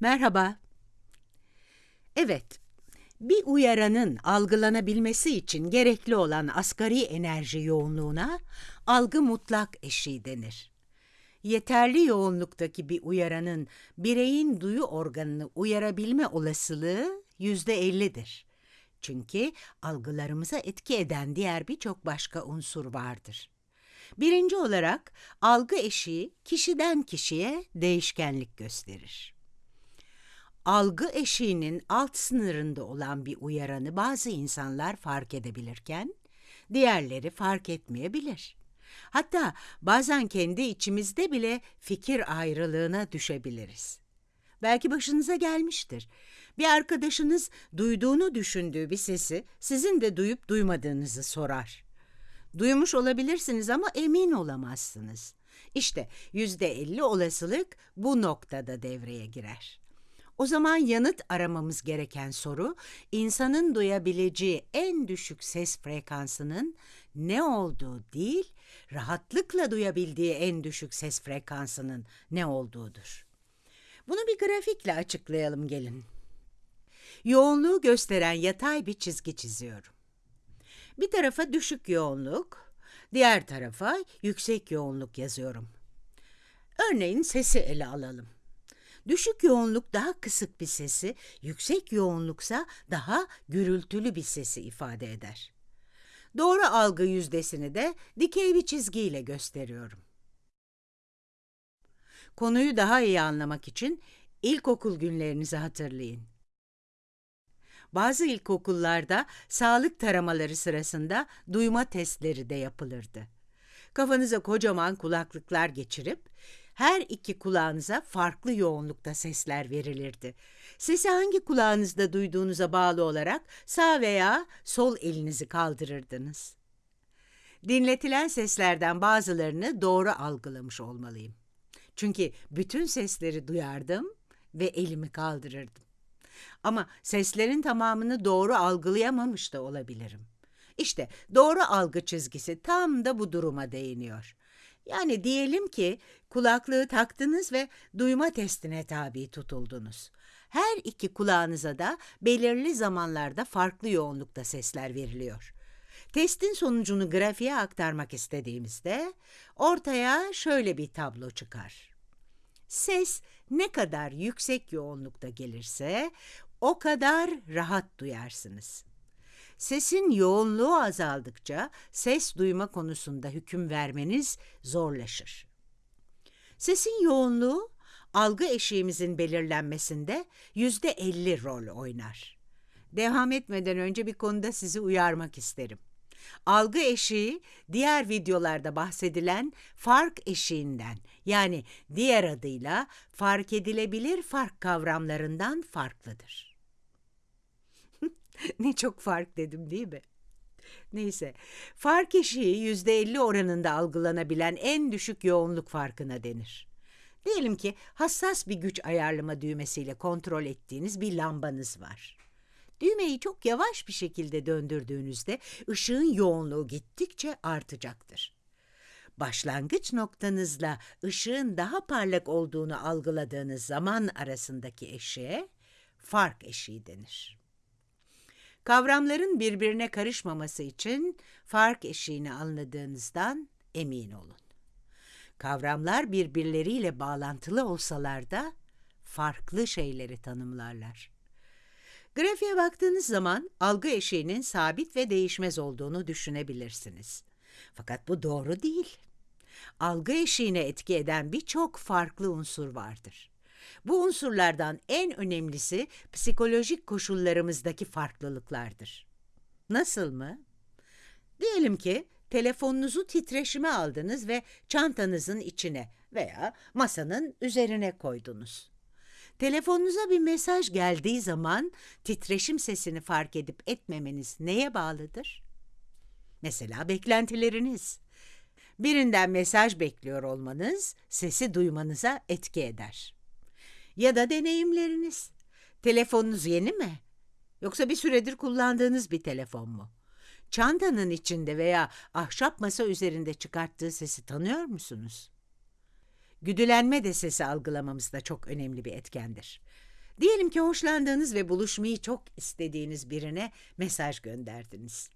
Merhaba. Evet, bir uyaranın algılanabilmesi için gerekli olan asgari enerji yoğunluğuna algı mutlak eşiği denir. Yeterli yoğunluktaki bir uyaranın bireyin duyu organını uyarabilme olasılığı yüzde ellidir. Çünkü algılarımıza etki eden diğer birçok başka unsur vardır. Birinci olarak algı eşiği kişiden kişiye değişkenlik gösterir. Algı eşiğinin alt sınırında olan bir uyaranı bazı insanlar fark edebilirken diğerleri fark etmeyebilir. Hatta bazen kendi içimizde bile fikir ayrılığına düşebiliriz. Belki başınıza gelmiştir. Bir arkadaşınız duyduğunu düşündüğü bir sesi sizin de duyup duymadığınızı sorar. Duymuş olabilirsiniz ama emin olamazsınız. İşte yüzde elli olasılık bu noktada devreye girer. O zaman yanıt aramamız gereken soru, insanın duyabileceği en düşük ses frekansının ne olduğu değil, rahatlıkla duyabildiği en düşük ses frekansının ne olduğudur. Bunu bir grafikle açıklayalım gelin. Yoğunluğu gösteren yatay bir çizgi çiziyorum. Bir tarafa düşük yoğunluk, diğer tarafa yüksek yoğunluk yazıyorum. Örneğin sesi ele alalım. Düşük yoğunluk daha kısık bir sesi, yüksek yoğunluksa daha gürültülü bir sesi ifade eder. Doğru algı yüzdesini de dikey bir çizgiyle gösteriyorum. Konuyu daha iyi anlamak için ilkokul günlerinizi hatırlayın. Bazı ilkokullarda sağlık taramaları sırasında duyma testleri de yapılırdı. Kafanıza kocaman kulaklıklar geçirip her iki kulağınıza farklı yoğunlukta sesler verilirdi. Sesi hangi kulağınızda duyduğunuza bağlı olarak sağ veya sol elinizi kaldırırdınız. Dinletilen seslerden bazılarını doğru algılamış olmalıyım. Çünkü bütün sesleri duyardım ve elimi kaldırırdım. Ama seslerin tamamını doğru algılayamamış da olabilirim. İşte doğru algı çizgisi tam da bu duruma değiniyor. Yani diyelim ki kulaklığı taktınız ve duyma testine tabi tutuldunuz. Her iki kulağınıza da belirli zamanlarda farklı yoğunlukta sesler veriliyor. Testin sonucunu grafiğe aktarmak istediğimizde ortaya şöyle bir tablo çıkar. Ses ne kadar yüksek yoğunlukta gelirse o kadar rahat duyarsınız. Sesin yoğunluğu azaldıkça ses duyma konusunda hüküm vermeniz zorlaşır. Sesin yoğunluğu algı eşiğimizin belirlenmesinde yüzde elli rol oynar. Devam etmeden önce bir konuda sizi uyarmak isterim. Algı eşiği diğer videolarda bahsedilen fark eşiğinden yani diğer adıyla fark edilebilir fark kavramlarından farklıdır. ne çok fark dedim değil mi? Neyse, fark eşiği yüzde elli oranında algılanabilen en düşük yoğunluk farkına denir. Diyelim ki hassas bir güç ayarlama düğmesiyle kontrol ettiğiniz bir lambanız var. Düğmeyi çok yavaş bir şekilde döndürdüğünüzde ışığın yoğunluğu gittikçe artacaktır. Başlangıç noktanızla ışığın daha parlak olduğunu algıladığınız zaman arasındaki eşiğe fark eşiği denir. Kavramların birbirine karışmaması için fark eşiğini anladığınızdan emin olun. Kavramlar birbirleriyle bağlantılı olsalar da farklı şeyleri tanımlarlar. Grafiğe baktığınız zaman algı eşiğinin sabit ve değişmez olduğunu düşünebilirsiniz. Fakat bu doğru değil. Algı eşiğine etki eden birçok farklı unsur vardır. Bu unsurlardan en önemlisi psikolojik koşullarımızdaki farklılıklardır. Nasıl mı? Diyelim ki telefonunuzu titreşime aldınız ve çantanızın içine veya masanın üzerine koydunuz. Telefonunuza bir mesaj geldiği zaman titreşim sesini fark edip etmemeniz neye bağlıdır? Mesela beklentileriniz. Birinden mesaj bekliyor olmanız sesi duymanıza etki eder. Ya da deneyimleriniz. Telefonunuz yeni mi? Yoksa bir süredir kullandığınız bir telefon mu? Çantanın içinde veya ahşap masa üzerinde çıkarttığı sesi tanıyor musunuz? Güdülenme de sesi algılamamızda çok önemli bir etkendir. Diyelim ki hoşlandığınız ve buluşmayı çok istediğiniz birine mesaj gönderdiniz.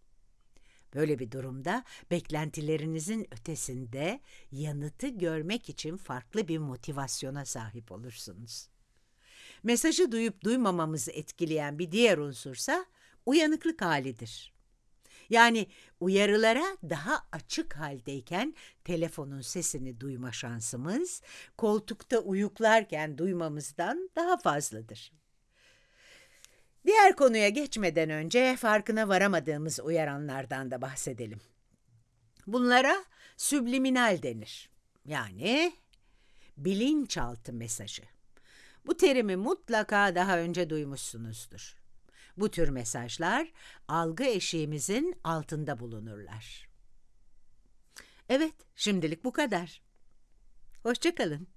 Böyle bir durumda beklentilerinizin ötesinde yanıtı görmek için farklı bir motivasyona sahip olursunuz. Mesajı duyup duymamamızı etkileyen bir diğer unsursa uyanıklık halidir. Yani uyarılara daha açık haldeyken telefonun sesini duyma şansımız koltukta uyuklarken duymamızdan daha fazladır. Diğer konuya geçmeden önce farkına varamadığımız uyaranlardan da bahsedelim. Bunlara subliminal denir. Yani bilinçaltı mesajı. Bu terimi mutlaka daha önce duymuşsunuzdur. Bu tür mesajlar algı eşiğimizin altında bulunurlar. Evet, şimdilik bu kadar. Hoşçakalın.